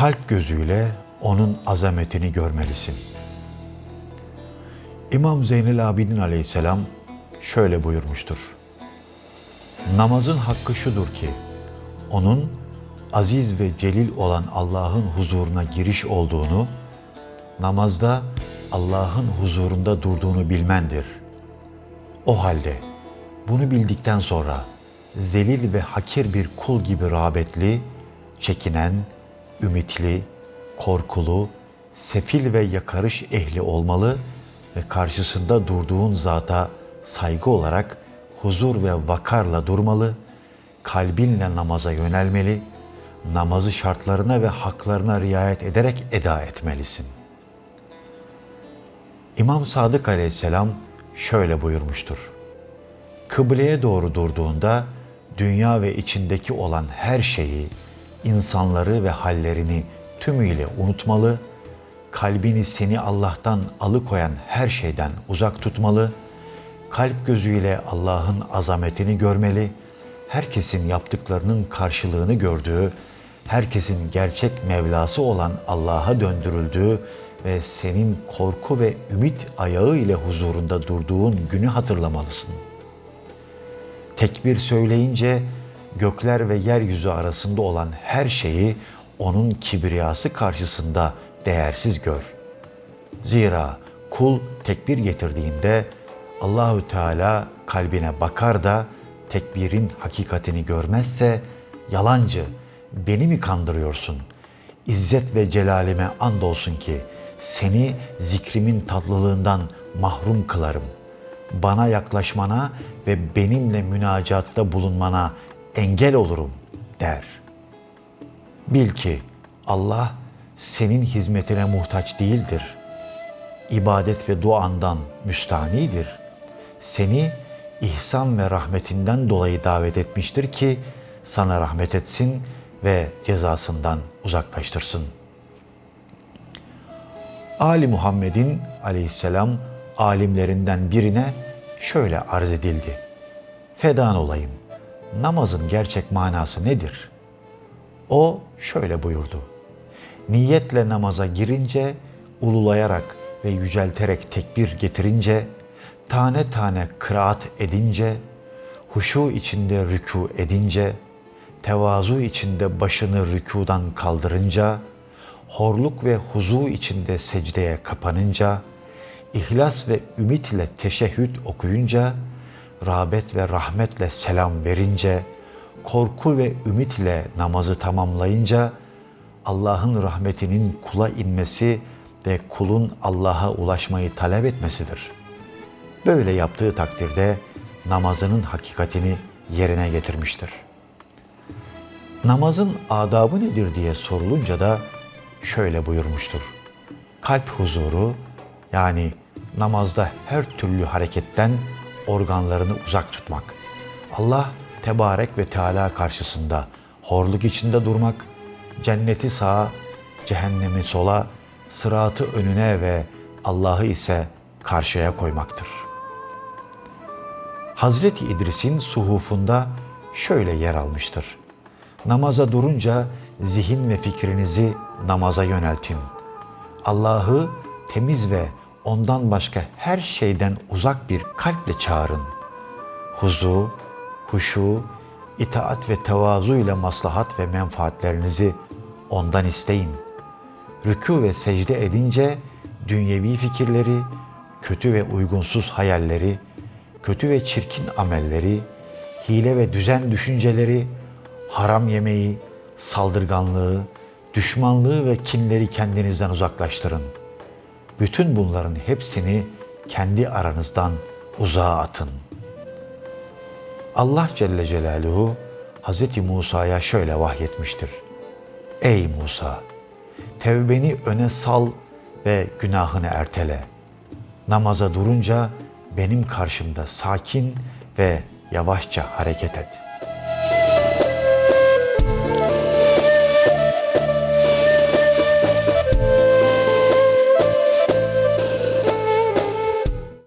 kalp gözüyle onun azametini görmelisin. İmam Zeynel Abidin aleyhisselam şöyle buyurmuştur. Namazın hakkı şudur ki, onun aziz ve celil olan Allah'ın huzuruna giriş olduğunu, namazda Allah'ın huzurunda durduğunu bilmendir. O halde bunu bildikten sonra zelil ve hakir bir kul gibi rağbetli, çekinen, ümitli, korkulu, sefil ve yakarış ehli olmalı ve karşısında durduğun zata saygı olarak huzur ve vakarla durmalı, kalbinle namaza yönelmeli, namazı şartlarına ve haklarına riayet ederek eda etmelisin. İmam Sadık aleyhisselam şöyle buyurmuştur. Kıbleye doğru durduğunda dünya ve içindeki olan her şeyi, insanları ve hallerini tümüyle unutmalı, kalbini seni Allah'tan alıkoyan her şeyden uzak tutmalı, kalp gözüyle Allah'ın azametini görmeli, herkesin yaptıklarının karşılığını gördüğü, herkesin gerçek Mevlası olan Allah'a döndürüldüğü ve senin korku ve ümit ayağı ile huzurunda durduğun günü hatırlamalısın. Tekbir söyleyince gökler ve yeryüzü arasında olan her şeyi onun kibriyası karşısında değersiz gör. Zira kul tekbir getirdiğinde Allahü Teala kalbine bakar da tekbirin hakikatini görmezse yalancı beni mi kandırıyorsun? İzzet ve celalime andolsun ki seni zikrimin tatlılığından mahrum kılarım. Bana yaklaşmana ve benimle münacatta bulunmana engel olurum der. Bil ki Allah senin hizmetine muhtaç değildir. İbadet ve duandan müstanidir. Seni ihsan ve rahmetinden dolayı davet etmiştir ki sana rahmet etsin ve cezasından uzaklaştırsın. Ali Muhammed'in aleyhisselam alimlerinden birine şöyle arz edildi. Fedan olayım, namazın gerçek manası nedir? O şöyle buyurdu. Niyetle namaza girince, ululayarak ve yücelterek tekbir getirince, tane tane kıraat edince, huşu içinde rükû edince, tevazu içinde başını rükudan kaldırınca, horluk ve huzu içinde secdeye kapanınca, ihlas ve ümit ile teşehhüd okuyunca, rağbet ve rahmetle selam verince, korku ve ümit ile namazı tamamlayınca, Allah'ın rahmetinin kula inmesi ve kulun Allah'a ulaşmayı talep etmesidir. Böyle yaptığı takdirde namazının hakikatini yerine getirmiştir. Namazın adabı nedir diye sorulunca da şöyle buyurmuştur. Kalp huzuru yani namazda her türlü hareketten organlarını uzak tutmak. Allah tebarek ve Teala karşısında horluk içinde durmak, cenneti sağa, cehennemi sola, sıratı önüne ve Allah'ı ise karşıya koymaktır. Hazreti İdris'in suhufunda şöyle yer almıştır. Namaza durunca zihin ve fikrinizi namaza yöneltin. Allah'ı temiz ve ondan başka her şeyden uzak bir kalple çağırın. Huzu, huşu, itaat ve tevazu ile maslahat ve menfaatlerinizi ondan isteyin. Rükû ve secde edince dünyevi fikirleri, kötü ve uygunsuz hayalleri, kötü ve çirkin amelleri, hile ve düzen düşünceleri, haram yemeği, saldırganlığı, düşmanlığı ve kinleri kendinizden uzaklaştırın. Bütün bunların hepsini kendi aranızdan uzağa atın. Allah Celle Celaluhu Hz. Musa'ya şöyle vahyetmiştir. Ey Musa! Tevbeni öne sal ve günahını ertele. Namaza durunca benim karşımda sakin ve yavaşça hareket et.''